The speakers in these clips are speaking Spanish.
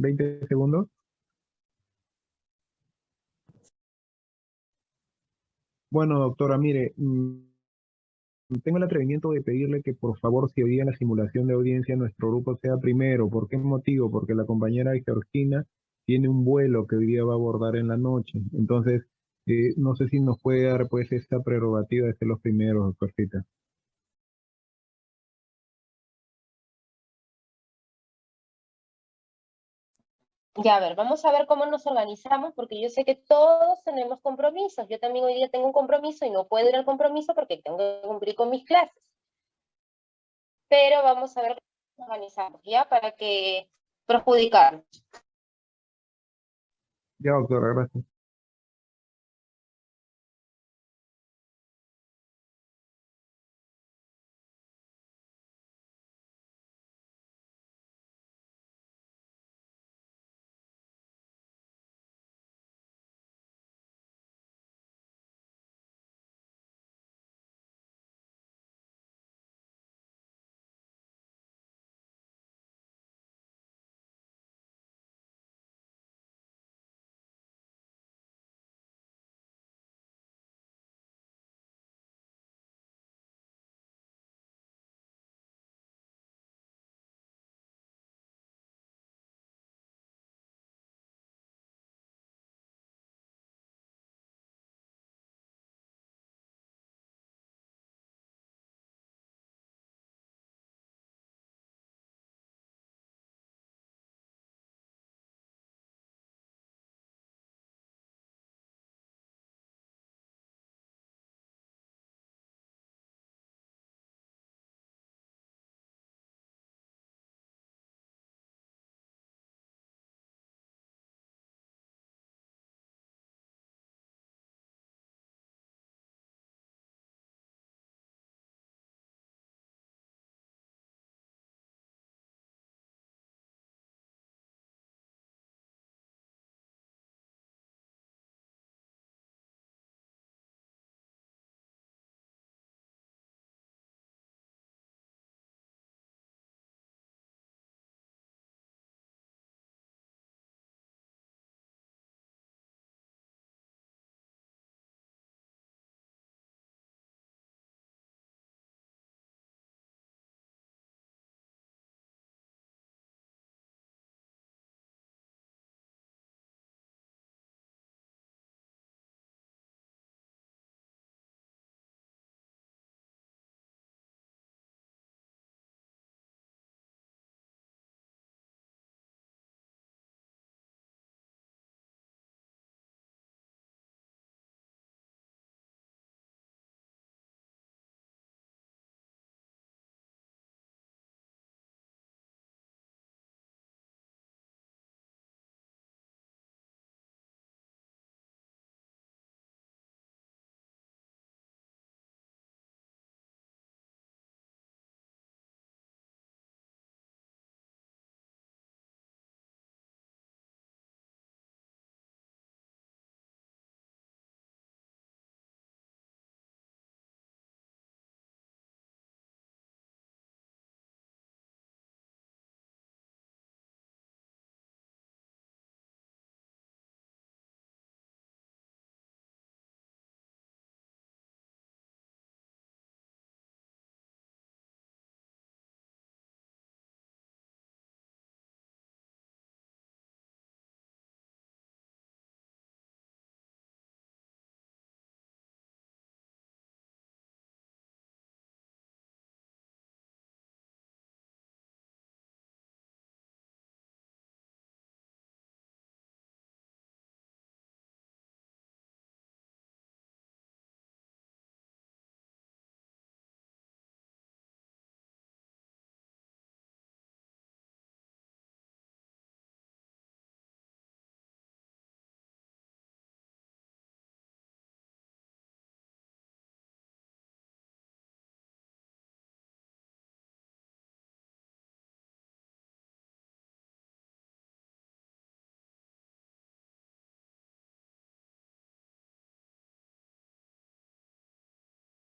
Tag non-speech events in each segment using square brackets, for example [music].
20 segundos. Bueno, doctora, mire, mm, tengo el atrevimiento de pedirle que por favor, si hoy la simulación de audiencia nuestro grupo sea primero. ¿Por qué motivo? Porque la compañera Georgina tiene un vuelo que hoy día va a abordar en la noche. Entonces, eh, no sé si nos puede dar pues esta prerrogativa de ser los primeros, doctorcita. Ya, a ver, vamos a ver cómo nos organizamos, porque yo sé que todos tenemos compromisos. Yo también hoy día tengo un compromiso y no puedo ir al compromiso porque tengo que cumplir con mis clases. Pero vamos a ver cómo nos organizamos, ¿ya? Para que perjudicar. Ya, doctora, gracias.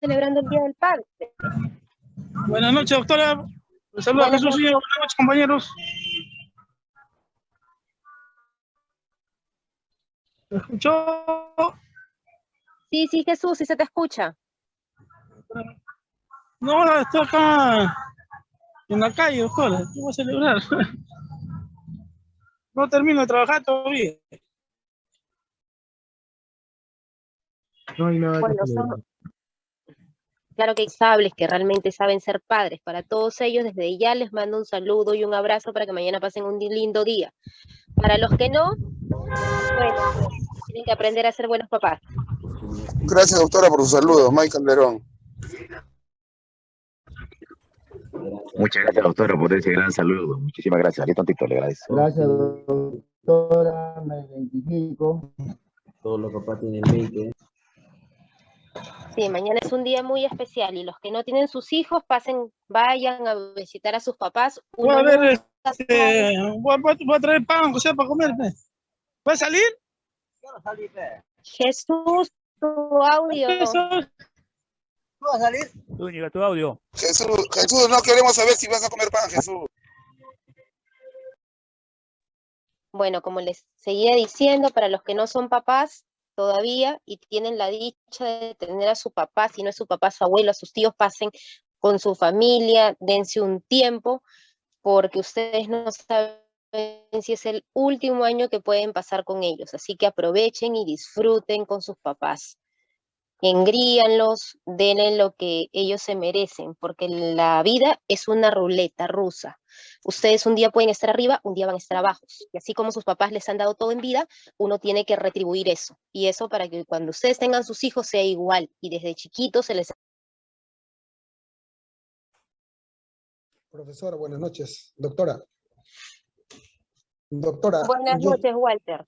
Celebrando el Día del Padre. Buenas noches, doctora. Les saluda Buenas Jesús Buenas noches, compañeros. ¿Me escuchó? Sí, sí, Jesús, sí se te escucha. No, estoy acá en la calle, joder, ¿qué voy a celebrar? [laughs] No termino de trabajar todavía. No hay nada Bueno, que son- celebrar. Claro que hay sables que realmente saben ser padres. Para todos ellos, desde ya les mando un saludo y un abrazo para que mañana pasen un lindo día. Para los que no, bueno, tienen que aprender a ser buenos papás. Gracias, doctora, por su saludo. Mike Calderón. Muchas gracias, doctora, por ese gran saludo. Muchísimas gracias. Aquí tantito, le agradezco. Gracias, doctora, me identifico. Todos los papás tienen 20. Sí, mañana es un día muy especial y los que no tienen sus hijos, pasen, vayan a visitar a sus papás. Voy a ver, este, voy, a- voy a traer pan, sea para comer. pues. ¿Va a salir? Jesús, tu audio. Eso. Zúñiga, tu audio. Jesús, Jesús, no queremos saber si vas a comer pan, Jesús. Bueno, como les seguía diciendo, para los que no son papás todavía y tienen la dicha de tener a su papá, si no es su papá, su abuelo, a sus tíos, pasen con su familia, dense un tiempo, porque ustedes no saben si es el último año que pueden pasar con ellos. Así que aprovechen y disfruten con sus papás. Engríanlos, denle lo que ellos se merecen, porque la vida es una ruleta rusa. Ustedes un día pueden estar arriba, un día van a estar abajo. Y así como sus papás les han dado todo en vida, uno tiene que retribuir eso. Y eso para que cuando ustedes tengan sus hijos sea igual. Y desde chiquitos se les... Profesora, buenas noches. Doctora. Doctora, Buenas yo, noches, Walter.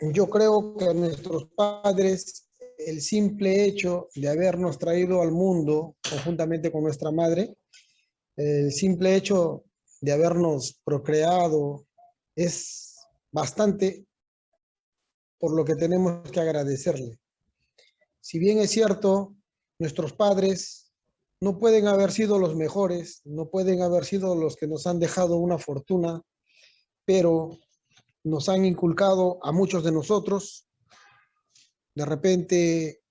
yo creo que nuestros padres, el simple hecho de habernos traído al mundo conjuntamente con nuestra madre, el simple hecho de habernos procreado es bastante por lo que tenemos que agradecerle. Si bien es cierto, nuestros padres no pueden haber sido los mejores, no pueden haber sido los que nos han dejado una fortuna, pero nos han inculcado a muchos de nosotros, de repente,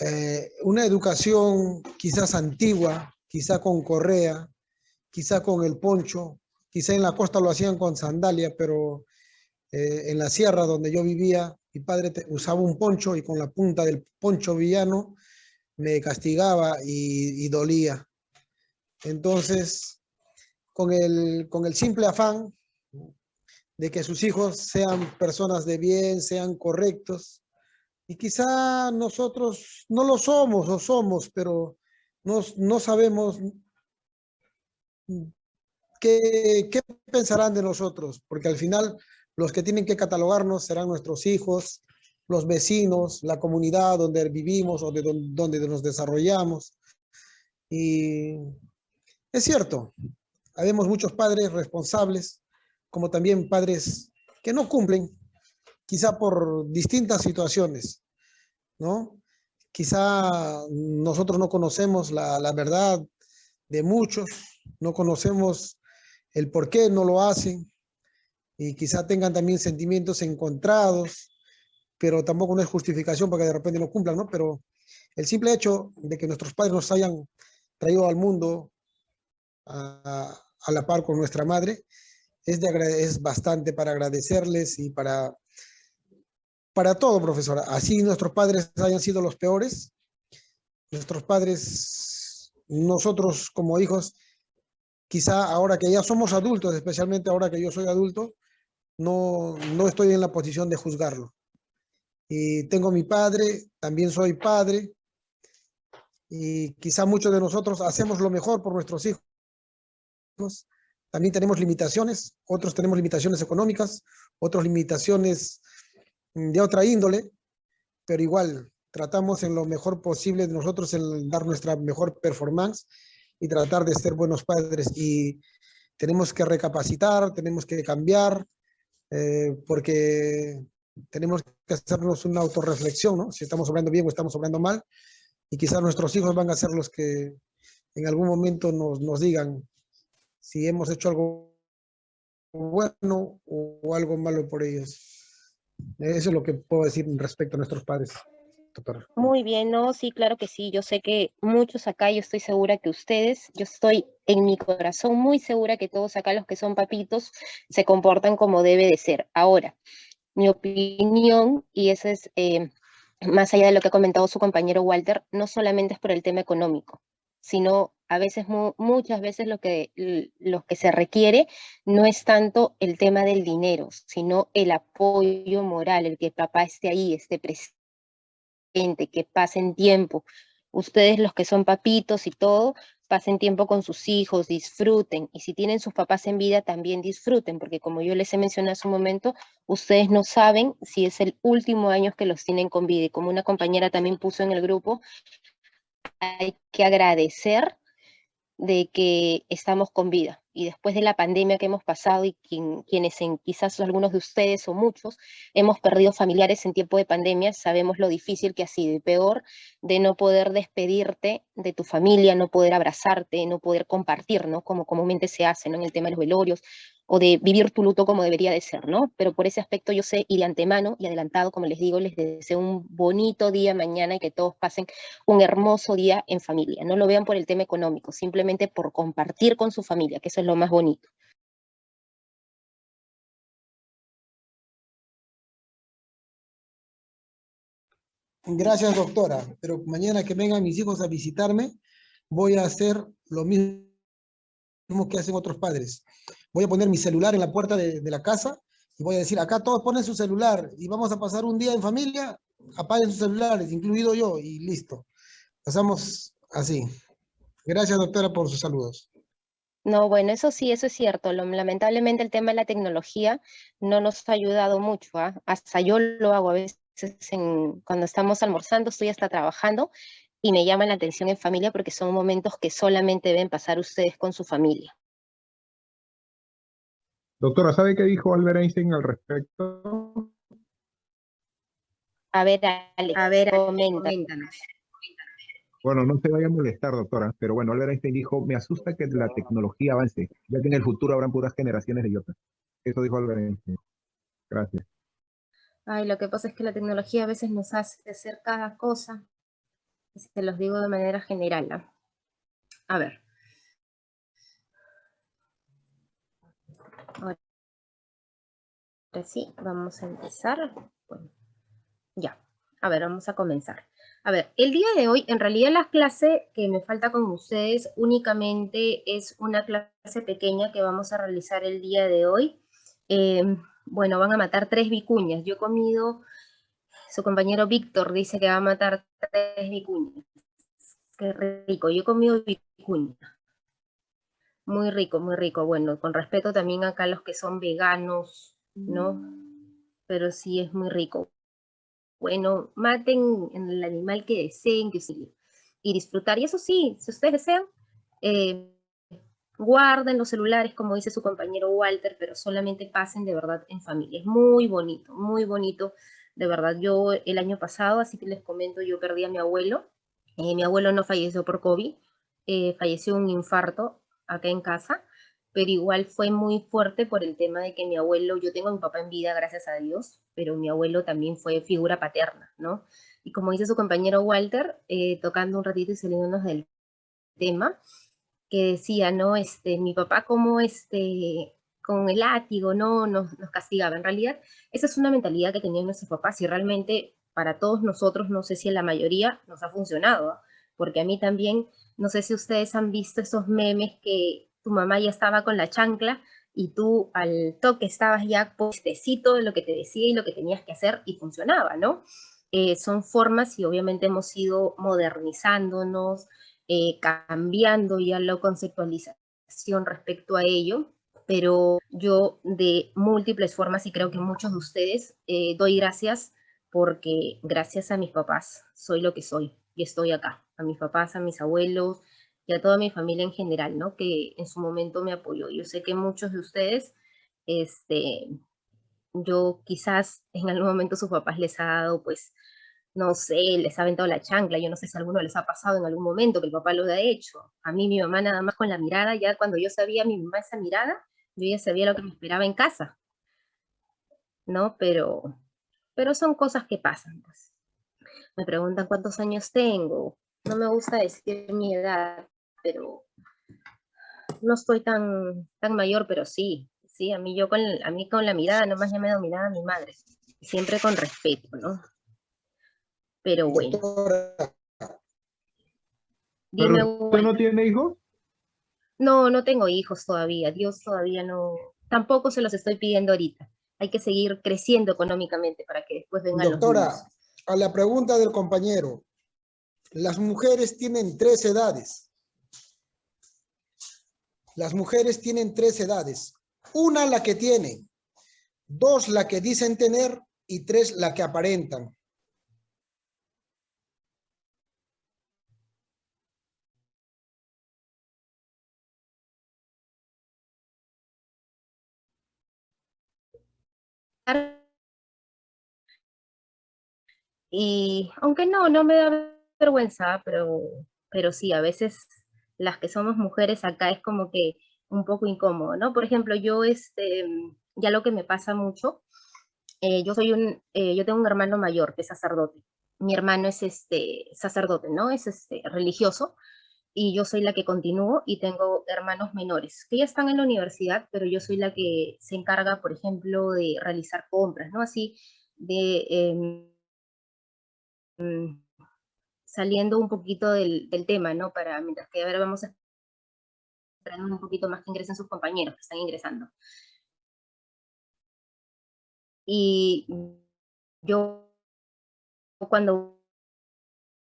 eh, una educación quizás antigua, quizá con correa, quizá con el poncho, quizá en la costa lo hacían con sandalia, pero eh, en la sierra donde yo vivía, mi padre usaba un poncho y con la punta del poncho villano me castigaba y, y dolía. Entonces, con el, con el simple afán de que sus hijos sean personas de bien, sean correctos, y quizá nosotros no lo somos o somos, pero no, no sabemos qué, qué pensarán de nosotros, porque al final los que tienen que catalogarnos serán nuestros hijos, los vecinos, la comunidad donde vivimos o de don- donde nos desarrollamos. Y es cierto, habemos muchos padres responsables, como también padres que no cumplen, quizá por distintas situaciones, ¿no? Quizá nosotros no conocemos la, la verdad de muchos, no conocemos el por qué no lo hacen, y quizá tengan también sentimientos encontrados, pero tampoco no es justificación para que de repente no cumplan, ¿no? Pero el simple hecho de que nuestros padres nos hayan traído al mundo a, a la par con nuestra madre, es, de, es bastante para agradecerles y para, para todo, profesora. Así nuestros padres hayan sido los peores, nuestros padres, nosotros como hijos, quizá ahora que ya somos adultos, especialmente ahora que yo soy adulto, no, no estoy en la posición de juzgarlo. Y tengo mi padre, también soy padre, y quizá muchos de nosotros hacemos lo mejor por nuestros hijos. También tenemos limitaciones, otros tenemos limitaciones económicas, otros limitaciones de otra índole, pero igual tratamos en lo mejor posible de nosotros en dar nuestra mejor performance y tratar de ser buenos padres. Y tenemos que recapacitar, tenemos que cambiar, eh, porque tenemos que hacernos una autorreflexión, ¿no? Si estamos obrando bien o estamos obrando mal, y quizás nuestros hijos van a ser los que en algún momento nos, nos digan si hemos hecho algo bueno o algo malo por ellos. Eso es lo que puedo decir respecto a nuestros padres. Muy bien, no, sí, claro que sí. Yo sé que muchos acá, yo estoy segura que ustedes, yo estoy en mi corazón muy segura que todos acá los que son papitos se comportan como debe de ser. Ahora, mi opinión, y eso es eh, más allá de lo que ha comentado su compañero Walter, no solamente es por el tema económico, sino a veces, muchas veces lo que, lo que se requiere no es tanto el tema del dinero, sino el apoyo moral, el que papá esté ahí, esté presente, que pasen tiempo. Ustedes los que son papitos y todo, pasen tiempo con sus hijos, disfruten, y si tienen sus papás en vida, también disfruten, porque como yo les he mencionado hace un momento, ustedes no saben si es el último año que los tienen con vida, y como una compañera también puso en el grupo, hay que agradecer de que estamos con vida. Y después de la pandemia que hemos pasado y quienes en, quizás algunos de ustedes o muchos hemos perdido familiares en tiempo de pandemia, sabemos lo difícil que ha sido y peor de no poder despedirte de tu familia, no poder abrazarte, no poder compartir, ¿no? Como comúnmente se hace, ¿no? En el tema de los velorios o de vivir tu luto como debería de ser, ¿no? Pero por ese aspecto yo sé y de antemano y adelantado, como les digo, les deseo un bonito día mañana y que todos pasen un hermoso día en familia. No lo vean por el tema económico, simplemente por compartir con su familia, que eso es lo más bonito. Gracias, doctora. Pero mañana que vengan mis hijos a visitarme, voy a hacer lo mismo que hacen otros padres voy a poner mi celular en la puerta de, la casa y voy a decir, acá todos ponen su celular y vamos a pasar un día en familia, apaguen sus celulares, incluido yo, y listo. Pasamos así. Gracias, doctora, por sus saludos. No, bueno, eso sí, eso es cierto. lamentablemente el tema de la tecnología no nos ha ayudado mucho. ¿ah? Hasta yo lo hago a veces cuando estamos almorzando, estoy hasta trabajando y me llaman la atención en familia porque son momentos que solamente deben pasar ustedes con su familia. Doctora, ¿sabe qué dijo Albert Einstein al respecto? A ver, Alex, a ver, coméntanos. Bueno, no se vaya a molestar, doctora, pero bueno, Albert Einstein dijo, me asusta que la tecnología avance, ya que en el futuro habrán puras generaciones de idiotas. Eso dijo Albert Einstein. Gracias. Ay, lo que pasa es que la tecnología a veces nos hace hacer cada cosa. Se los digo de manera general. A ver. Ahora sí, vamos a empezar. ya, a ver, vamos a comenzar. A ver, el día de hoy, en realidad la clase que me falta con ustedes únicamente es una clase pequeña que vamos a realizar el día de hoy. Em, bueno, van a matar tres vicuñas. Yo he comido, su compañero Víctor dice que va a matar tres vicuñas. Qué rico, yo he comido vicuña. Muy rico, muy rico. Bueno, con respeto también acá a los que son veganos, ¿no? Pero sí es muy rico. Bueno, maten el animal que deseen que y disfrutar. Y eso sí, si ustedes desean, eh, guarden los celulares, como dice su compañero Walter, pero solamente pasen de verdad en familia. Es muy bonito, muy bonito. De verdad, yo el año pasado, así que les comento, yo perdí a mi abuelo. Eh, mi abuelo no falleció por COVID, eh, falleció un infarto acá en casa, pero igual fue muy fuerte por el tema de que mi abuelo, yo tengo a mi papá en vida, gracias a Dios, pero mi abuelo también fue figura paterna, ¿no? Y como dice su compañero Walter, eh, tocando un ratito y saliéndonos del tema, que decía, ¿no? Este, mi papá como este, con el látigo, ¿no? Nos, nos castigaba. En realidad, esa es una mentalidad que tenían nuestros papás y realmente para todos nosotros, no sé si en la mayoría nos ha funcionado, porque a mí también no sé si ustedes han visto esos memes que tu mamá ya estaba con la chancla y tú al toque estabas ya postecito de lo que te decía y lo que tenías que hacer y funcionaba, ¿no? Eh, son formas y obviamente hemos ido modernizándonos, eh, cambiando ya la conceptualización respecto a ello, pero yo de múltiples formas y creo que muchos de ustedes eh, doy gracias porque gracias a mis papás soy lo que soy y estoy acá, a mis papás, a mis abuelos y a toda mi familia en general, ¿no? Que en su momento me apoyó. Yo sé que muchos de ustedes, este, yo quizás en algún momento sus papás les ha dado, pues, no sé, les ha aventado la chancla, yo no sé si a alguno les ha pasado en algún momento que el papá lo ha hecho. A mí mi mamá nada más con la mirada, ya cuando yo sabía mi mamá esa mirada, yo ya sabía lo que me esperaba en casa. ¿No? Pero Pero son cosas que pasan, pues. Me preguntan cuántos años tengo. No me gusta decir mi edad, pero no estoy tan, tan mayor, pero sí, sí, a mí yo con, a mí con la mirada, nomás ya me dominaba mi madre. Siempre con respeto, ¿no? Pero bueno. Doctora, Dime, ¿Pero usted no tiene hijos? No, no tengo hijos todavía. Dios todavía no. Tampoco se los estoy pidiendo ahorita. Hay que seguir creciendo económicamente para que después vengan los Doctora, a la pregunta del compañero, las mujeres tienen tres edades. Las mujeres tienen tres edades. Una la que tienen, dos la que dicen tener y tres la que aparentan. Y aunque no, no me da vergüenza, pero, pero sí, a veces las que somos mujeres acá es como que un poco incómodo, ¿no? Por ejemplo, yo, este, ya lo que me pasa mucho, eh, yo soy un, eh, yo tengo un hermano mayor que es sacerdote. Mi hermano es este sacerdote, ¿no? Es este religioso y yo soy la que continúo y tengo hermanos menores que ya están en la universidad, pero yo soy la que se encarga, por ejemplo, de realizar compras, ¿no? Así de em, saliendo un poquito del, del tema, ¿no? Para, mientras que ahora vamos a esperar un poquito más que ingresen sus compañeros que están ingresando. Y yo cuando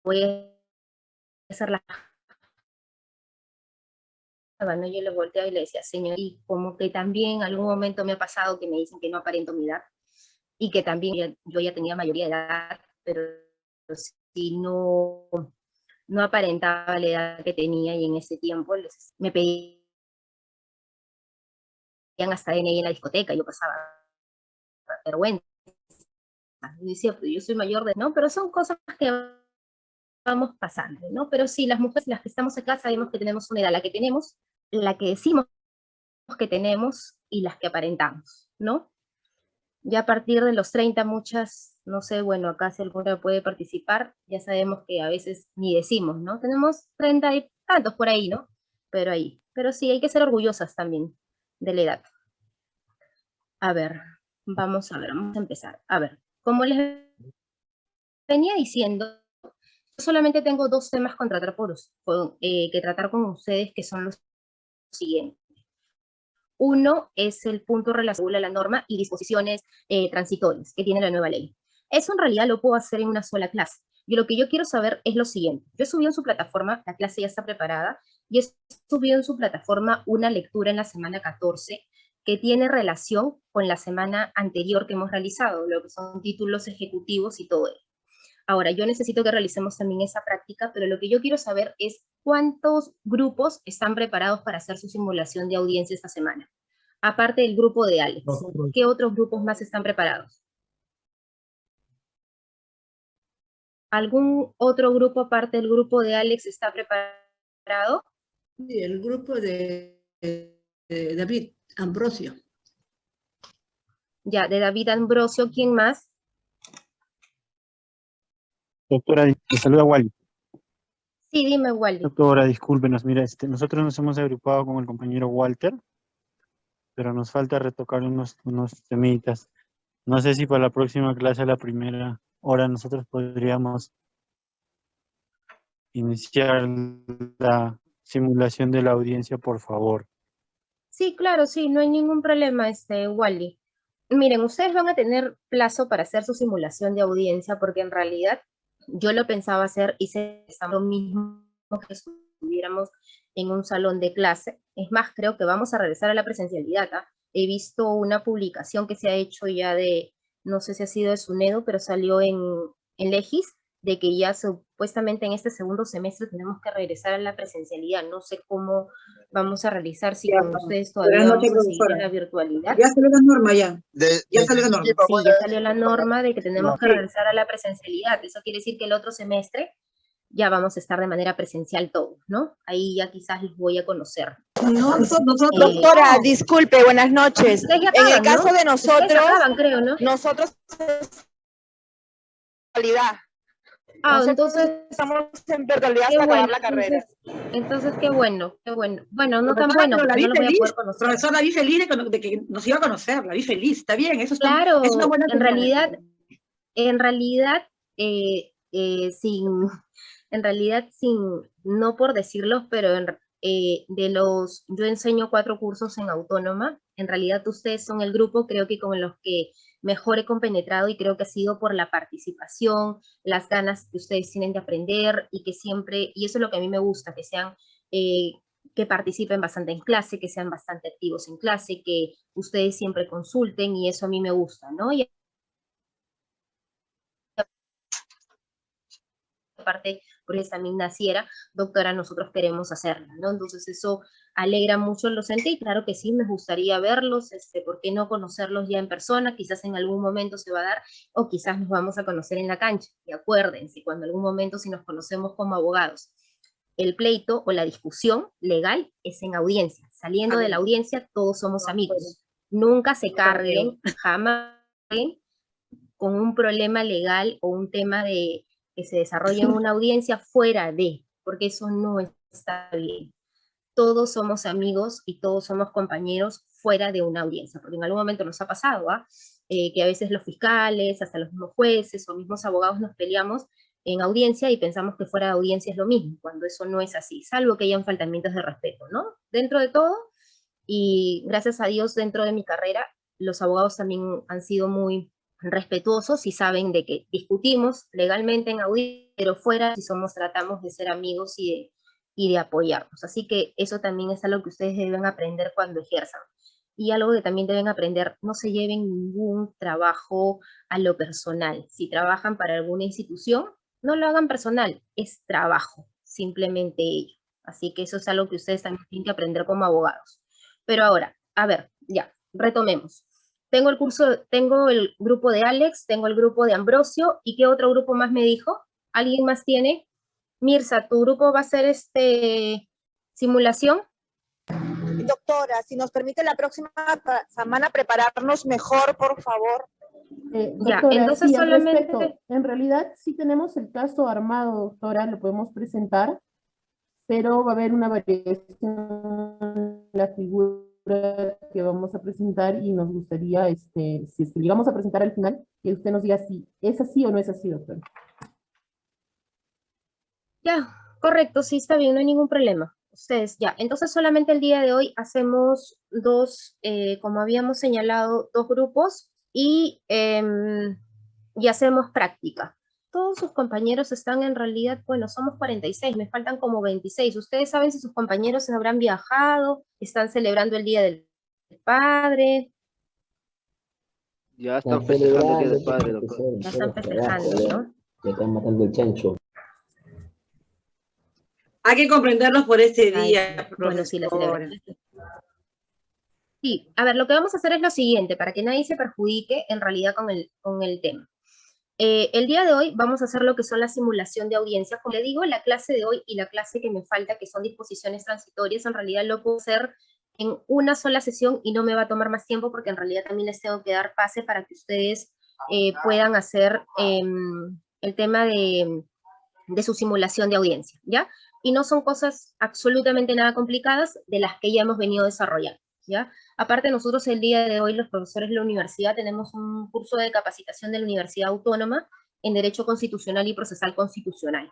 voy a hacer la ¿no? yo le volteaba y le decía, señor, y como que también algún momento me ha pasado que me dicen que no aparento mi edad, y que también yo ya tenía mayoría de edad, pero si no, no aparentaba la edad que tenía, y en ese tiempo me pedían hasta DNI en la discoteca, yo pasaba vergüenza. Y decía, "Pero yo soy mayor de... No, pero son cosas que vamos pasando, ¿no? Pero sí, las mujeres, las que estamos acá, sabemos que tenemos una edad, la que tenemos, la que decimos que tenemos y las que aparentamos, ¿no? Ya a partir de los 30 muchas, no sé, bueno, acá si alguna puede participar, ya sabemos que a veces ni decimos, ¿no? Tenemos 30 y tantos por ahí, ¿no? Pero ahí. Pero sí, hay que ser orgullosas también de la edad. A ver, vamos a ver, vamos a empezar. A ver, como les venía diciendo, yo solamente tengo dos temas con, eh, que tratar con ustedes, que son los siguientes. Uno es el punto relacionado a la norma y disposiciones eh, transitorias que tiene la nueva ley. Eso en realidad lo puedo hacer en una sola clase. Y lo que yo quiero saber es lo siguiente. Yo he subido en su plataforma, la clase ya está preparada, y he subido en su plataforma una lectura en la semana 14 que tiene relación con la semana anterior que hemos realizado, lo que son títulos ejecutivos y todo ello. Ahora, yo necesito que realicemos también esa práctica, pero lo que yo quiero saber es cuántos grupos están preparados para hacer su simulación de audiencia esta semana. Aparte del grupo de Alex. ¿qué otros grupos más están preparados? ¿Algún otro grupo aparte del grupo de Alex está preparado? Sí, el grupo de, de David Ambrosio. Ya, de David Ambrosio, ¿quién más? Doctora, te saluda Wally. Sí, dime, Wally. Doctora, discúlpenos, mira, este, nosotros nos hemos agrupado con el compañero Walter, pero nos falta retocar unos, unos temitas. No sé si para la próxima clase, la primera hora, nosotros podríamos iniciar la simulación de la audiencia, por favor. Sí, claro, sí, no hay ningún problema, este, Wally. Miren, ustedes van a tener plazo para hacer su simulación de audiencia, porque en realidad yo lo pensaba hacer, hice lo mismo que estuviéramos en un salón de clase. Es más, creo que vamos a regresar a la presencialidad. ¿ah? He visto una publicación que se ha hecho ya de, no sé si ha sido de SUNEDO, pero salió en, en Legis, de que ya supuestamente en este segundo semestre tenemos que regresar a la presencialidad. No sé cómo vamos a realizar, si Ya, con ustedes todavía vamos noches, a seguir en profesora. la virtualidad. Ya salió la norma ya. De- Ya de- salió la norma. Sí, ya salió la norma de que tenemos que Sí. regresar a la presencialidad. Eso quiere decir que el otro semestre ya vamos a estar de manera presencial todos, ¿no? Ahí ya quizás los voy a conocer. No, nosotros, nosotros Eh, Doctora, disculpe, buenas noches. En el caso ¿no? de nosotros, acaban, creo, ¿no? nosotros virtualidad. Ah, Nosotros entonces, estamos en virtualidad hasta acabar bueno, la carrera. entonces, entonces qué bueno, qué bueno. Bueno, no tan bueno, la vi no lo voy a feliz, poder profesora, la vi feliz de, que nos iba a conocer, la vi feliz, está bien, eso está, Claro, es una buena en realidad, en realidad, eh, eh, sin, en realidad, sin, no por decirlo, pero eh, de los, yo enseño cuatro cursos en autónoma, en realidad ustedes son el grupo, creo que con los que mejor he compenetrado y creo que ha sido por la participación, las ganas que ustedes tienen de aprender y que siempre, y eso es lo que a mí me gusta, que sean, eh, que participen bastante en clase, que sean bastante activos en clase, que ustedes siempre consulten y eso a mí me gusta, ¿no? Y aparte, por eso también naciera, doctora, nosotros queremos hacerla, ¿no? Entonces eso alegra mucho el docente y claro que sí, me gustaría verlos, este, ¿por qué no conocerlos ya en persona? Quizás en algún momento se va a dar, o quizás nos vamos a conocer en la cancha. Y acuérdense, cuando en algún momento si nos conocemos como abogados, el pleito o la discusión legal es en audiencia. Saliendo de la audiencia, todos somos amigos. Nunca se carguen, jamás con un problema legal o un tema de que se desarrolle una audiencia fuera de, porque eso no está bien. Todos somos amigos y todos somos compañeros fuera de una audiencia, porque en algún momento nos ha pasado, ¿ah? Eh, que a veces los fiscales, hasta los mismos jueces o mismos abogados nos peleamos en audiencia y pensamos que fuera de audiencia es lo mismo, cuando eso no es así, salvo que hayan faltamientos de respeto, ¿no? Dentro de todo, y gracias a Dios dentro de mi carrera, los abogados también han sido muy respetuosos y saben de que discutimos legalmente en audiencia, pero fuera si somos, tratamos de ser amigos y de, y de apoyarnos. Así que eso también es algo que ustedes deben aprender cuando ejerzan. Y algo que también deben aprender, no se lleven ningún trabajo a lo personal. Si trabajan para alguna institución, no lo hagan personal, es trabajo, simplemente ello. Así que eso es algo que ustedes también tienen que aprender como abogados. Pero ahora, a ver, ya, retomemos. Tengo el curso, tengo el grupo de Alex, tengo el grupo de Ambrosio, ¿y qué otro grupo más me dijo? ¿Alguien más tiene? Mirza, ¿tu grupo va a ser este simulación? Doctora, si nos permite la próxima semana prepararnos mejor, por favor. Eh, Ya, doctora, entonces sí, solamente- respecto, en realidad sí tenemos el caso armado, doctora, lo podemos presentar, pero va a haber una variación en la figura que vamos a presentar y nos gustaría, este, si es que llegamos a presentar al final, que usted nos diga si es así o no es así, doctora. Ya, correcto, sí está bien, no hay ningún problema. Ustedes, ya. Entonces solamente el día de hoy hacemos dos, eh, como habíamos señalado, dos grupos y, em, y hacemos práctica. Todos sus compañeros están en realidad, bueno, somos 46, me faltan como 26. ¿Ustedes saben si sus compañeros habrán viajado? ¿Están celebrando el Día del Padre? Ya están festejando el Día del Padre, doctor. Ya están festejando, ¿no? Ya están matando el chancho. Hay que comprenderlos por ese Ay, día, bueno, sí, la celebración. Sí, a ver, lo que vamos a hacer es lo siguiente, para que nadie se perjudique en realidad con el, con el tema. Eh, el día de hoy vamos a hacer lo que son la simulación de audiencias. Como le digo, la clase de hoy y la clase que me falta, que son disposiciones transitorias, en realidad lo puedo hacer en una sola sesión y no me va a tomar más tiempo porque en realidad también les tengo que dar pase para que ustedes eh, puedan hacer em, el tema de, de su simulación de audiencia, ¿ya? Y no son cosas absolutamente nada complicadas de las que ya hemos venido desarrollando, ¿ya? Aparte, nosotros el día de hoy, los profesores de la universidad, tenemos un curso de capacitación de la Universidad Autónoma en Derecho Constitucional y Procesal Constitucional,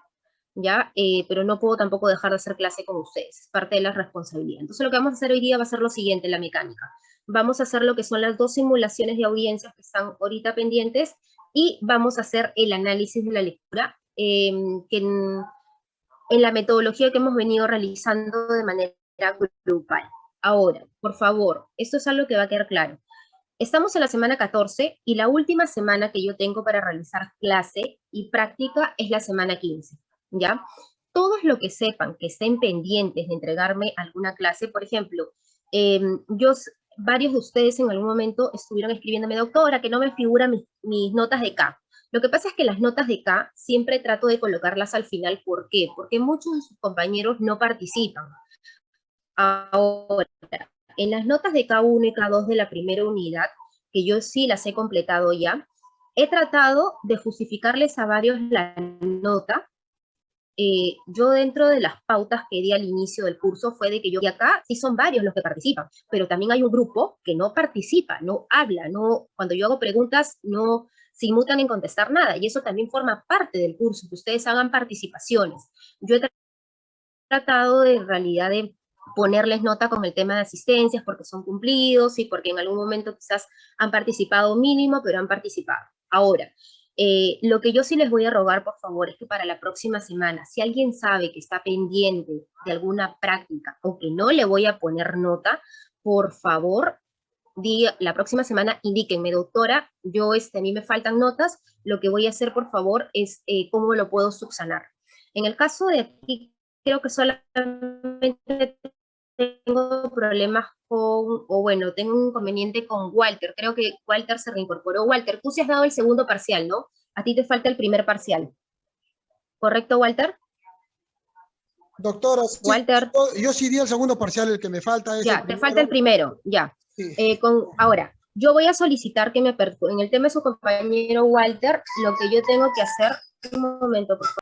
¿ya? Eh, pero no puedo tampoco dejar de hacer clase con ustedes, es parte de la responsabilidad. Entonces, lo que vamos a hacer hoy día va a ser lo siguiente, la mecánica. Vamos a hacer lo que son las dos simulaciones de audiencias que están ahorita pendientes y vamos a hacer el análisis de la lectura, que en, en la metodología que hemos venido realizando de manera grupal. Ahora, por favor, esto es algo que va a quedar claro. Estamos en la semana 14 y la última semana que yo tengo para realizar clase y práctica es la semana 15, ¿ya? Todos los que sepan que estén pendientes de entregarme alguna clase, por ejemplo, eh, yo, varios de ustedes en algún momento estuvieron escribiéndome, doctora, que no me figuran mis, mis notas de K. Lo que pasa es que las notas de K siempre trato de colocarlas al final. ¿Por qué? Porque muchos de sus compañeros no participan. Ahora, en las notas de K1 y K2 de la primera unidad, que yo sí las he completado ya, he tratado de justificarles a varios la nota. Eh, yo dentro de las pautas que di al inicio del curso fue de que yo, y acá sí son varios los que participan, pero también hay un grupo que no participa, no habla, no, cuando yo hago preguntas no se inmutan en contestar nada, y eso también forma parte del curso, que ustedes hagan participaciones. Yo he tratado de, en realidad de ponerles nota con el tema de asistencias porque son cumplidos y porque en algún momento quizás han participado mínimo, pero han participado. Ahora, eh, lo que yo sí les voy a rogar, por favor, es que para la próxima semana, si alguien sabe que está pendiente de alguna práctica o que no le voy a poner nota, por favor, diga, la próxima semana indíquenme, doctora, yo, este, a mí me faltan notas, lo que voy a hacer, por favor, es eh, cómo lo puedo subsanar. En el caso de aquí, creo que solamente tengo problemas con, o bueno, tengo un inconveniente con Walter, creo que Walter se reincorporó. Walter, tú sí has dado el segundo parcial, ¿no? A ti te falta el primer parcial. ¿Correcto, Walter? Doctora, sí, Walter. yo, yo sí di el segundo parcial, el que me falta es Ya, el te falta el primero, ya. Eh, con, ahora, yo voy a solicitar que me en el tema de su compañero Walter, lo que yo tengo que hacer, un momento, por favor.